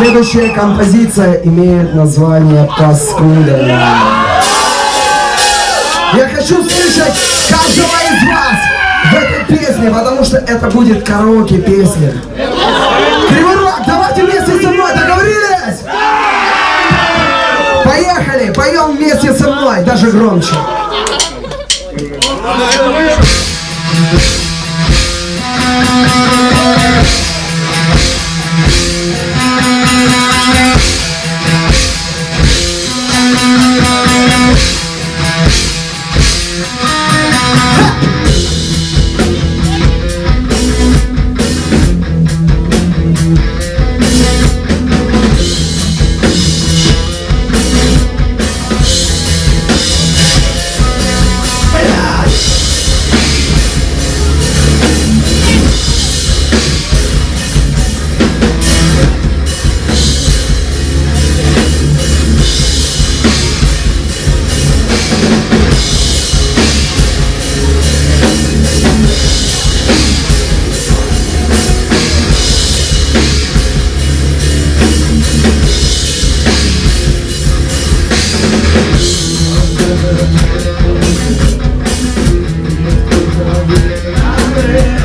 Следующая композиция имеет название «Паскуда». Я хочу слышать каждого из вас в этой песне, потому что это будет караоке песня. Кривой давайте вместе со мной, договорились? Поехали, поем вместе со мной, даже громче. Yeah.